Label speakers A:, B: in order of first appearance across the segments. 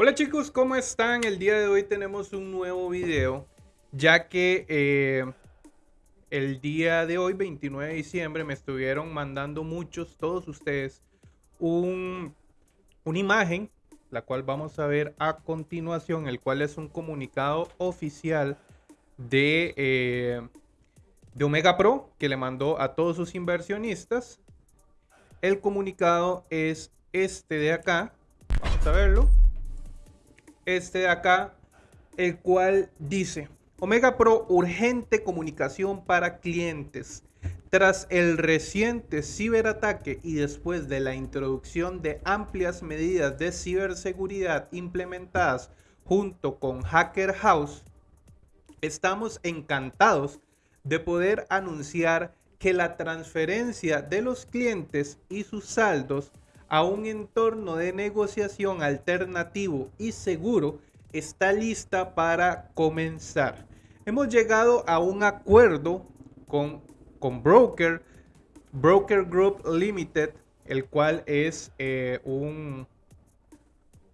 A: Hola chicos, ¿cómo están? El día de hoy tenemos un nuevo video, ya que eh, el día de hoy, 29 de diciembre, me estuvieron mandando muchos, todos ustedes, un, una imagen, la cual vamos a ver a continuación, el cual es un comunicado oficial de, eh, de Omega Pro, que le mandó a todos sus inversionistas. El comunicado es este de acá, vamos a verlo este de acá, el cual dice, Omega Pro urgente comunicación para clientes. Tras el reciente ciberataque y después de la introducción de amplias medidas de ciberseguridad implementadas junto con Hacker House, estamos encantados de poder anunciar que la transferencia de los clientes y sus saldos a un entorno de negociación alternativo y seguro está lista para comenzar. Hemos llegado a un acuerdo con, con Broker, Broker Group Limited, el cual es eh, un,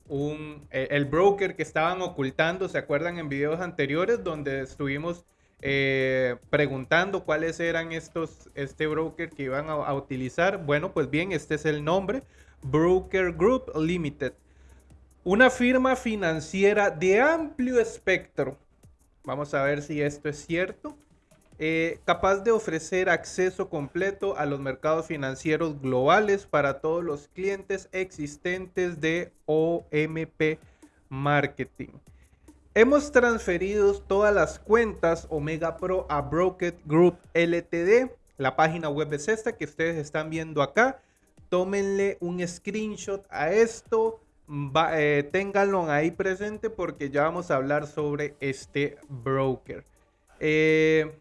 A: un eh, el broker que estaban ocultando, ¿se acuerdan en videos anteriores donde estuvimos eh, preguntando cuáles eran estos, este broker que iban a, utilizar? Bueno, pues bien, este es el nombre. Broker Group Limited, una firma financiera de amplio espectro. Vamos a ver si esto es cierto. Eh, capaz de ofrecer acceso completo a los mercados financieros globales para todos los clientes existentes de OMP Marketing. Hemos transferido todas las cuentas Omega Pro a Broker Group LTD. La página web es esta que ustedes están viendo acá tómenle un screenshot a esto, eh, ténganlo ahí presente porque ya vamos a hablar sobre este broker. Eh,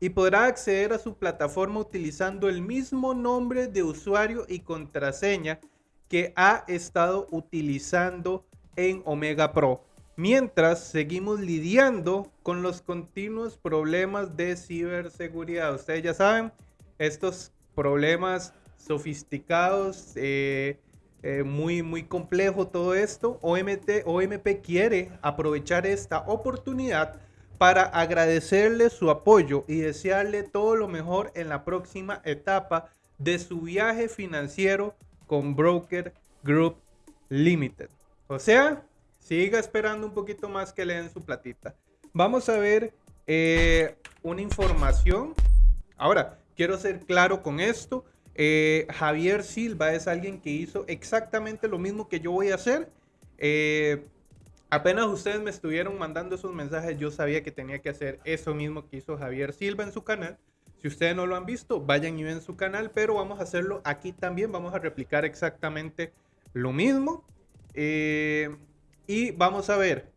A: y podrá acceder a su plataforma utilizando el mismo nombre de usuario y contraseña que ha estado utilizando en Omega Pro. Mientras seguimos lidiando con los continuos problemas de ciberseguridad. Ustedes ya saben, estos problemas sofisticados, eh, eh, muy, muy complejo todo esto. OMT, OMP quiere aprovechar esta oportunidad para agradecerle su apoyo y desearle todo lo mejor en la próxima etapa de su viaje financiero con Broker Group Limited. O sea, siga esperando un poquito más que le den su platita. Vamos a ver eh, una información. Ahora, quiero ser claro con esto. Eh, Javier Silva es alguien que hizo exactamente lo mismo que yo voy a hacer. Eh, apenas ustedes me estuvieron mandando esos mensajes, yo sabía que tenía que hacer eso mismo que hizo Javier Silva en su canal. Si ustedes no lo han visto, vayan y ven su canal, pero vamos a hacerlo aquí también. Vamos a replicar exactamente lo mismo. Eh, y vamos a ver.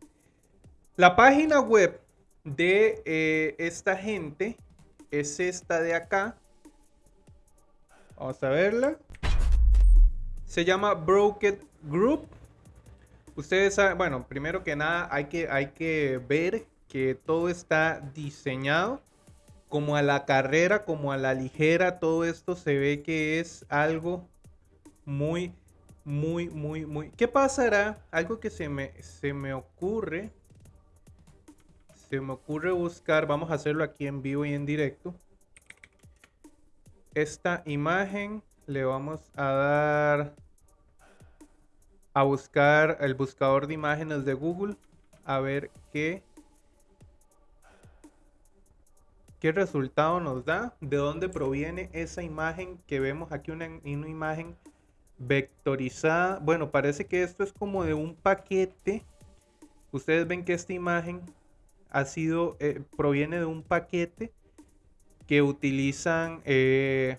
A: La página web de esta gente es esta de acá. Vamos a verla. Se llama Broken Group. Ustedes saben, bueno, primero que nada hay que, hay que ver que todo está diseñado como a la carrera, como a la ligera. Todo esto se ve que es algo muy, muy, muy, muy... ¿Qué pasará? Algo que se me, se me ocurre. Se me ocurre buscar, vamos a hacerlo aquí en vivo y en directo esta imagen le vamos a dar a buscar el buscador de imágenes de Google a ver qué qué resultado nos da, de dónde proviene esa imagen que vemos aquí, una, imagen vectorizada. Bueno, parece que esto es como de un paquete. Ustedes ven que esta imagen ha sido, eh, proviene de un paquete que utilizan, eh,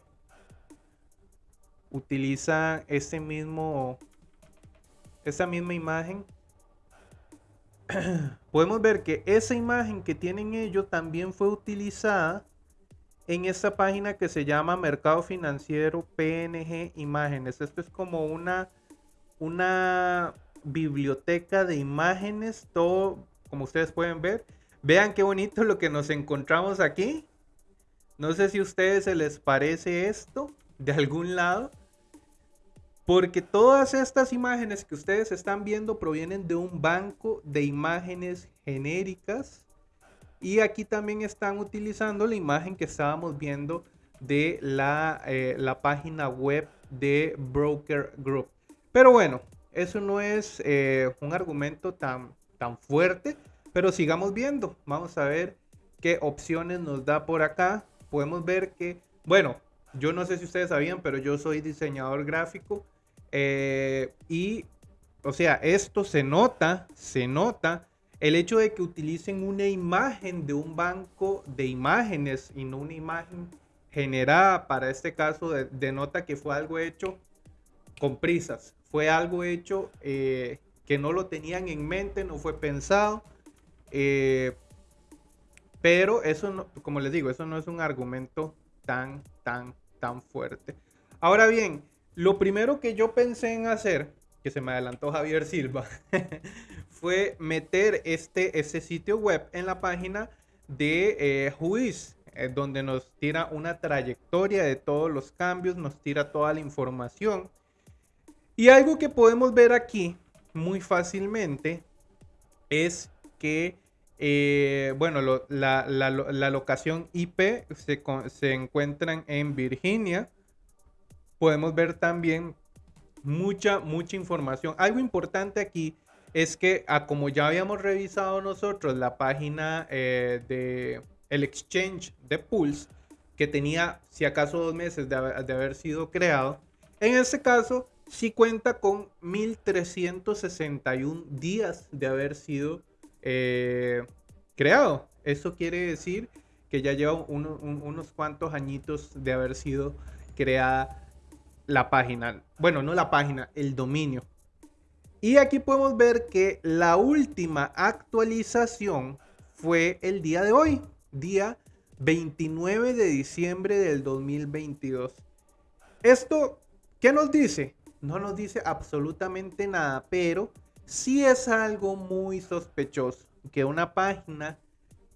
A: utilizan ese mismo, esa misma imagen. Podemos ver que esa imagen que tienen ellos también fue utilizada en esta página que se llama Mercado Financiero PNG Imágenes. Esto es como una, una biblioteca de imágenes, todo como ustedes pueden ver. Vean qué bonito lo que nos encontramos aquí. No sé si a ustedes se les parece esto de algún lado. Porque todas estas imágenes que ustedes están viendo provienen de un banco de imágenes genéricas. Y aquí también están utilizando la imagen que estábamos viendo de la, eh, la página web de Broker Group. Pero bueno, eso no es eh, un argumento tan, tan fuerte, pero sigamos viendo. Vamos a ver qué opciones nos da por acá. Podemos ver que, bueno, yo no sé si ustedes sabían, pero yo soy diseñador gráfico. Eh, y, o sea, esto se nota, se nota el hecho de que utilicen una imagen de un banco de imágenes y no una imagen generada para este caso denota que fue algo hecho con prisas, fue algo hecho eh, que no lo tenían en mente, no fue pensado. Eh, pero eso, no, como les digo, eso no es un argumento tan, tan, tan fuerte. Ahora bien, lo primero que yo pensé en hacer, que se me adelantó Javier Silva, fue meter este, sitio web en la página de eh, Juiz, eh, donde nos tira una trayectoria de todos los cambios, nos tira toda la información. Y algo que podemos ver aquí muy fácilmente es que, eh, bueno, la, la, locación IP se, se encuentran en Virginia. Podemos ver también mucha, mucha información. Algo importante aquí es que, a como ya habíamos revisado nosotros la página eh, de el exchange de Pulse, que tenía si acaso dos meses de haber, sido creado, en este caso sí cuenta con 1361 días de haber sido eh, creado. Eso quiere decir que ya lleva unos cuantos añitos de haber sido creada la página. Bueno, no la página, el dominio. Y aquí podemos ver que la última actualización fue el día de hoy día 29 de diciembre del 2022. Esto, ¿qué nos dice? No nos dice absolutamente nada, pero sí es algo muy sospechoso que una página,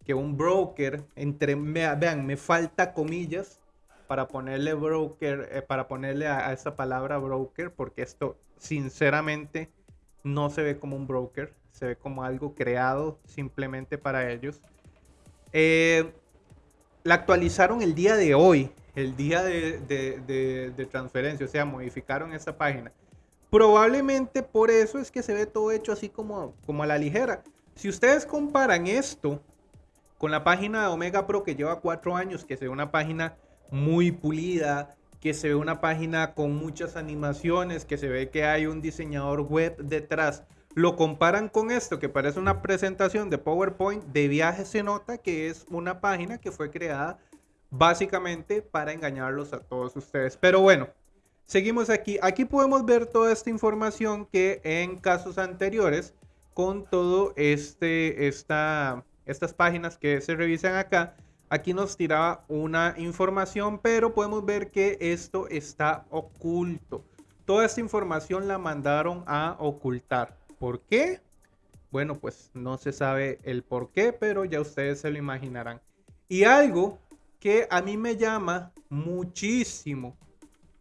A: que un broker, entre, vean, me falta comillas para ponerle broker, eh, para ponerle a, esa palabra broker, porque esto sinceramente no se ve como un broker, se ve como algo creado simplemente para ellos. Eh, la actualizaron el día de hoy, el día de, transferencia, o sea, modificaron esa página. Probablemente por eso es que se ve todo hecho así como, como a la ligera. Si ustedes comparan esto con la página de Omega Pro que lleva cuatro años, que se ve una página muy pulida, que se ve una página con muchas animaciones, que se ve que hay un diseñador web detrás lo comparan con esto que parece una presentación de PowerPoint de viaje, se nota que es una página que fue creada básicamente para engañarlos a todos ustedes. Pero bueno, seguimos aquí. Aquí podemos ver toda esta información que en casos anteriores con todo este, esta, estas páginas que se revisan acá, aquí nos tiraba una información, pero podemos ver que esto está oculto. Toda esta información la mandaron a ocultar. ¿Por qué? Bueno, pues no se sabe el por qué, pero ya ustedes se lo imaginarán. Y algo que a mí me llama muchísimo,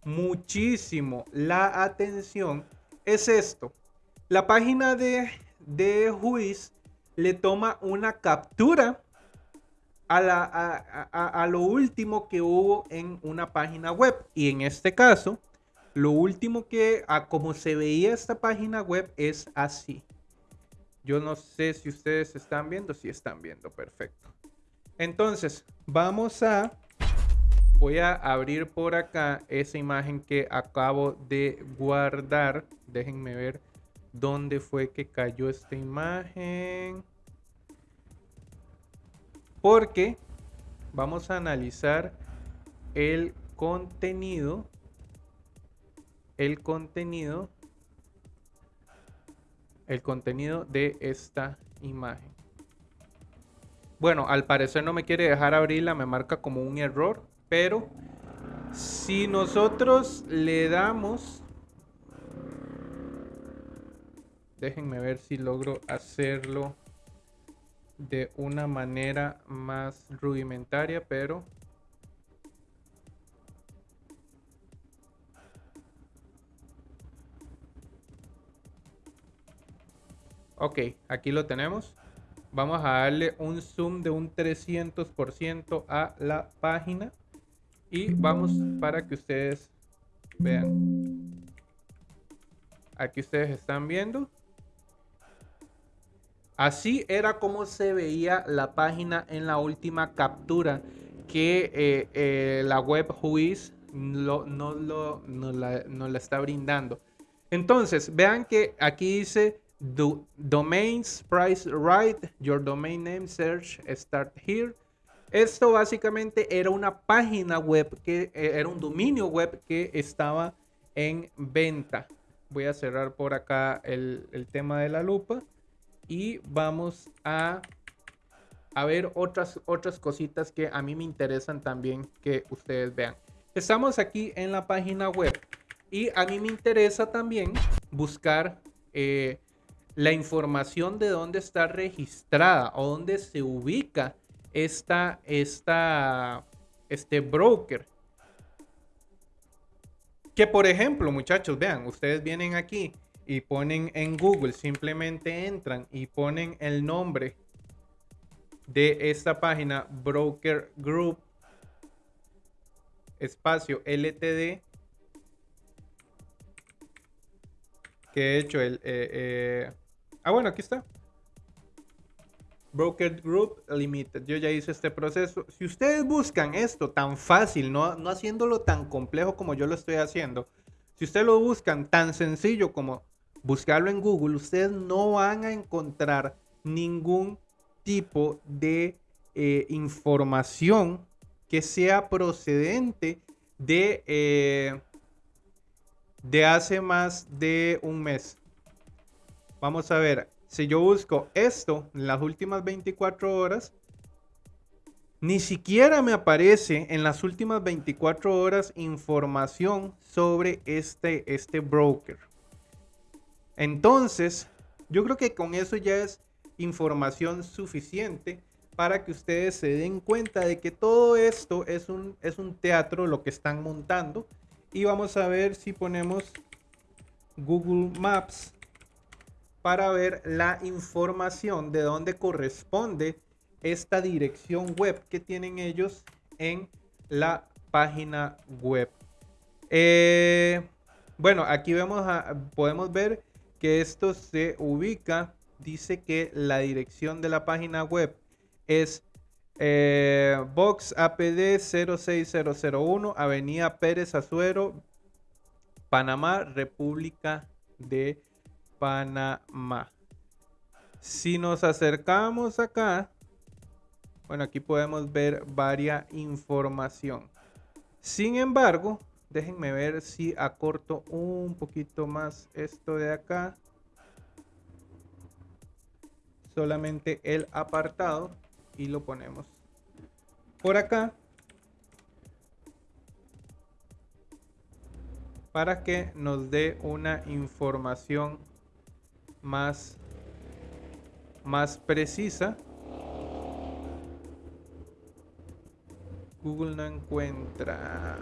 A: muchísimo la atención es esto. La página de, de Juiz le toma una captura a, la, a, lo último que hubo en una página web. Y en este caso, lo último que, a como se veía esta página web, es así. Yo no sé si ustedes están viendo, si están viendo, perfecto. Entonces, vamos a, voy a abrir por acá esa imagen que acabo de guardar. Déjenme ver dónde fue que cayó esta imagen. Porque vamos a analizar el contenido el contenido el contenido de esta imagen. Bueno, al parecer no me quiere dejar abrirla, me marca como un error, pero si nosotros le damos... Déjenme ver si logro hacerlo de una manera más rudimentaria, pero... Ok, aquí lo tenemos. Vamos a darle un zoom de un 300% a la página. Y vamos para que ustedes vean. Aquí ustedes están viendo. Así era como se veía la página en la última captura que eh, eh, la web Whois no, la, la, está brindando. Entonces, vean que aquí dice Domains Price Right, Your Domain Name Search Start Here. Esto básicamente era una página web que eh, era un dominio web que estaba en venta. Voy a cerrar por acá el, el tema de la lupa y vamos a, a ver otras, otras cositas que a mí me interesan también que ustedes vean. Estamos aquí en la página web y a mí me interesa también buscar eh, la información de dónde está registrada o dónde se ubica esta, esta, este broker. Que por ejemplo, muchachos, vean, ustedes vienen aquí y ponen en Google, simplemente entran y ponen el nombre de esta página Broker Group espacio LTD que he hecho el eh, eh, ah bueno aquí está Broker Group Limited. Yo ya hice este proceso. Si ustedes buscan esto tan fácil, no, no haciéndolo tan complejo como yo lo estoy haciendo, si ustedes lo buscan tan sencillo como buscarlo en Google, ustedes no van a encontrar ningún tipo de eh, información que sea procedente de, eh, de hace más de un mes. Vamos a ver, si yo busco esto en las últimas 24 horas, ni siquiera me aparece en las últimas 24 horas información sobre este, este broker. Entonces, yo creo que con eso ya es información suficiente para que ustedes se den cuenta de que todo esto es un, es un teatro lo que están montando. Y vamos a ver si ponemos Google Maps para ver la información de dónde corresponde esta dirección web que tienen ellos en la página web. Eh, bueno, aquí vemos podemos ver que esto se ubica, dice que la dirección de la página web es eh, Box APD 06001, Avenida Pérez Azuero, Panamá, República de Panamá. Si nos acercamos acá, bueno, aquí podemos ver varias información. Sin embargo, Déjenme ver si acorto un poquito más esto de acá. Solamente el apartado y lo ponemos por acá. Para que nos dé una información más, más precisa. Google no encuentra.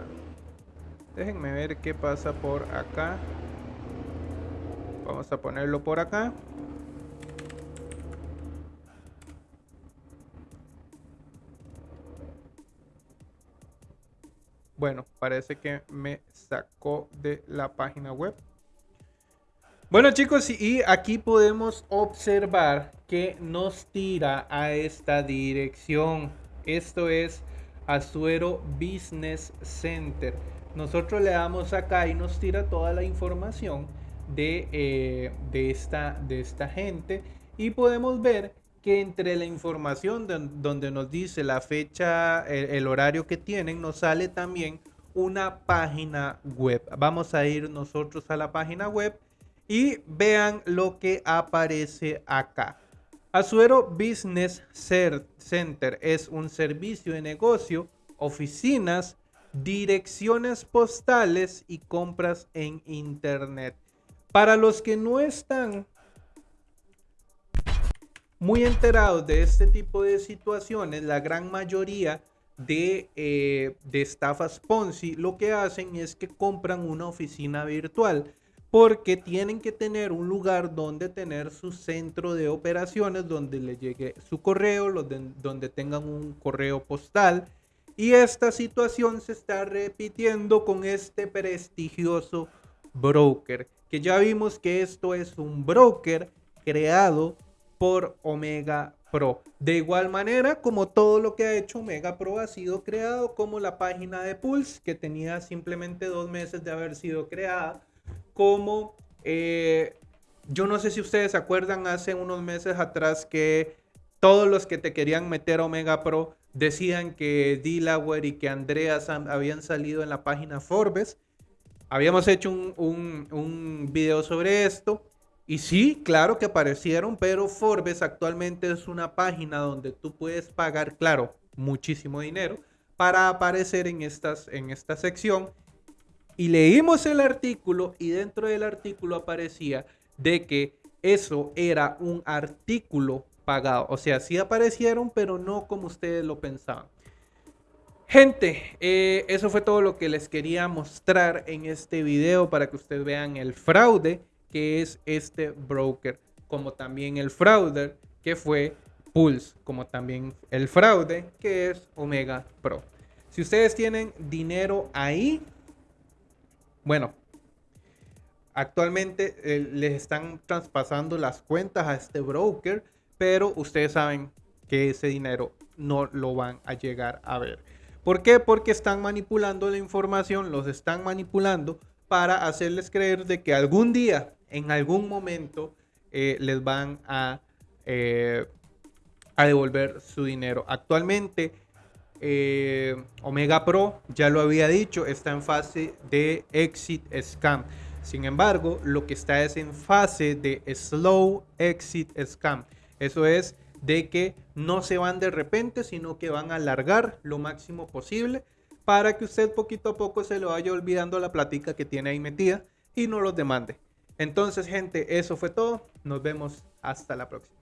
A: Déjenme ver qué pasa por acá. Vamos a ponerlo por acá. Bueno, parece que me sacó de la página web. Bueno chicos, y aquí podemos observar que nos tira a esta dirección. Esto es Azuero Business Center nosotros le damos acá y nos tira toda la información de, eh, de, esta, de esta gente y podemos ver que entre la información donde nos dice la fecha, el, horario que tienen, nos sale también una página web. Vamos a ir nosotros a la página web y vean lo que aparece acá. Azuero Business Center es un servicio de negocio, oficinas, direcciones postales y compras en internet. Para los que no están muy enterados de este tipo de situaciones, la gran mayoría de, eh, de estafas Ponzi lo que hacen es que compran una oficina virtual. Porque tienen que tener un lugar donde tener su centro de operaciones, donde le llegue su correo, donde tengan un correo postal. Y esta situación se está repitiendo con este prestigioso broker, que ya vimos que esto es un broker creado por Omega Pro. De igual manera, como todo lo que ha hecho Omega Pro ha sido creado como la página de Pulse, que tenía simplemente dos meses de haber sido creada como, eh, yo no sé si ustedes se acuerdan hace unos meses atrás que todos los que te querían meter Omega Pro decían que Delaware y que Andreas habían salido en la página Forbes. Habíamos hecho un, un, un video sobre esto. Y sí, claro que aparecieron, pero Forbes actualmente es una página donde tú puedes pagar, claro, muchísimo dinero para aparecer en, estas, en esta sección y leímos el artículo y dentro del artículo aparecía de que eso era un artículo pagado. O sea, sí aparecieron, pero no como ustedes lo pensaban. Gente, eh, eso fue todo lo que les quería mostrar en este video para que ustedes vean el fraude que es este broker, como también el fraude que fue Pulse, como también el fraude que es Omega Pro. Si ustedes tienen dinero ahí, bueno, actualmente eh, les están traspasando las cuentas a este broker, pero ustedes saben que ese dinero no lo van a llegar a ver. ¿Por qué? Porque están manipulando la información, los están manipulando para hacerles creer de que algún día, en algún momento, eh, les van eh, a devolver su dinero. Actualmente eh, Omega Pro, ya lo había dicho, está en fase de exit scam. Sin embargo, lo que está es en fase de slow exit scam. Eso es de que no se van de repente, sino que van a alargar lo máximo posible para que usted poquito a poco se lo vaya olvidando la platica que tiene ahí metida y no los demande. Entonces, gente, eso fue todo. Nos vemos hasta la próxima.